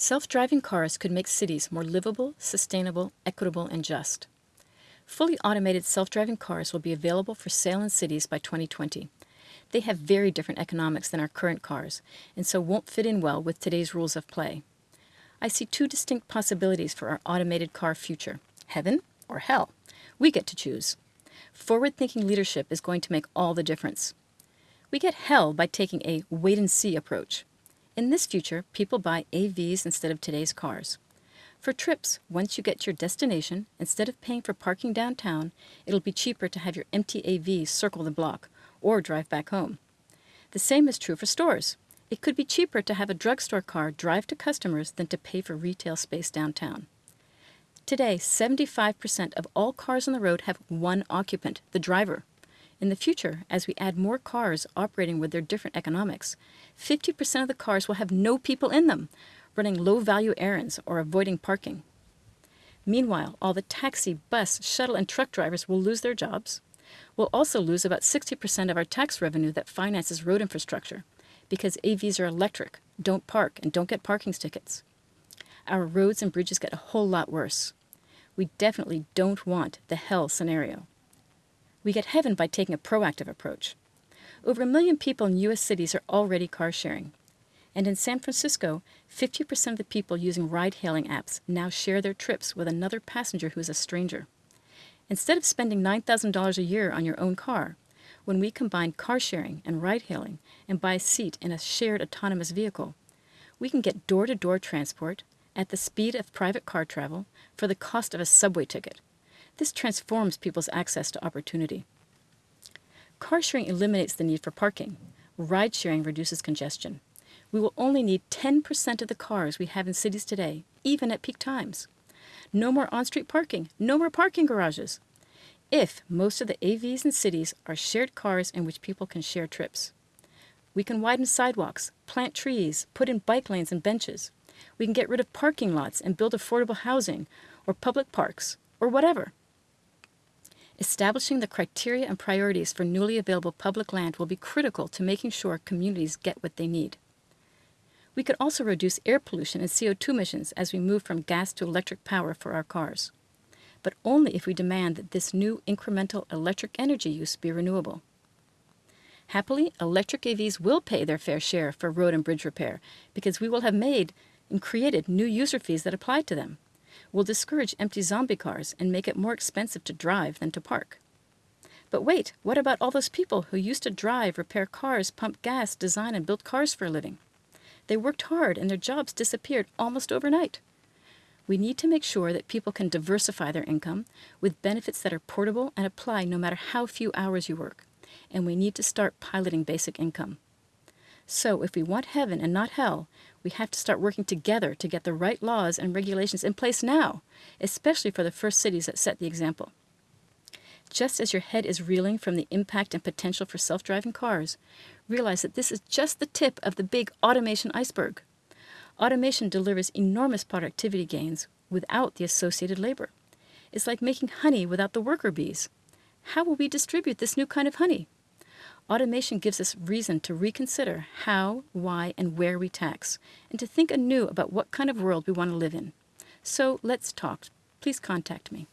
Self-driving cars could make cities more livable, sustainable, equitable, and just. Fully automated self-driving cars will be available for sale in cities by 2020. They have very different economics than our current cars, and so won't fit in well with today's rules of play. I see two distinct possibilities for our automated car future, heaven or hell. We get to choose. Forward-thinking leadership is going to make all the difference. We get hell by taking a wait-and-see approach. In this future, people buy AVs instead of today's cars. For trips, once you get to your destination, instead of paying for parking downtown, it'll be cheaper to have your empty AV circle the block or drive back home. The same is true for stores. It could be cheaper to have a drugstore car drive to customers than to pay for retail space downtown. Today, 75% of all cars on the road have one occupant, the driver. In the future, as we add more cars operating with their different economics, 50% of the cars will have no people in them, running low-value errands or avoiding parking. Meanwhile, all the taxi, bus, shuttle, and truck drivers will lose their jobs. We'll also lose about 60% of our tax revenue that finances road infrastructure, because AVs are electric, don't park, and don't get parking tickets. Our roads and bridges get a whole lot worse. We definitely don't want the hell scenario. We get heaven by taking a proactive approach. Over a million people in U.S. cities are already car sharing. And in San Francisco, 50% of the people using ride-hailing apps now share their trips with another passenger who is a stranger. Instead of spending $9,000 a year on your own car, when we combine car sharing and ride-hailing and buy a seat in a shared autonomous vehicle, we can get door-to-door transport at the speed of private car travel for the cost of a subway ticket this transforms people's access to opportunity. Car sharing eliminates the need for parking. Ride sharing reduces congestion. We will only need 10% of the cars we have in cities today, even at peak times. No more on-street parking, no more parking garages. If most of the AVs in cities are shared cars in which people can share trips. We can widen sidewalks, plant trees, put in bike lanes and benches. We can get rid of parking lots and build affordable housing or public parks or whatever. Establishing the criteria and priorities for newly available public land will be critical to making sure communities get what they need. We could also reduce air pollution and CO2 emissions as we move from gas to electric power for our cars, but only if we demand that this new incremental electric energy use be renewable. Happily, electric AVs will pay their fair share for road and bridge repair because we will have made and created new user fees that apply to them will discourage empty zombie cars and make it more expensive to drive than to park. But wait, what about all those people who used to drive, repair cars, pump gas, design, and build cars for a living? They worked hard and their jobs disappeared almost overnight. We need to make sure that people can diversify their income with benefits that are portable and apply no matter how few hours you work. And we need to start piloting basic income. So if we want heaven and not hell, we have to start working together to get the right laws and regulations in place now, especially for the first cities that set the example. Just as your head is reeling from the impact and potential for self-driving cars, realize that this is just the tip of the big automation iceberg. Automation delivers enormous productivity gains without the associated labor. It's like making honey without the worker bees. How will we distribute this new kind of honey? Automation gives us reason to reconsider how, why, and where we tax, and to think anew about what kind of world we want to live in. So let's talk. Please contact me.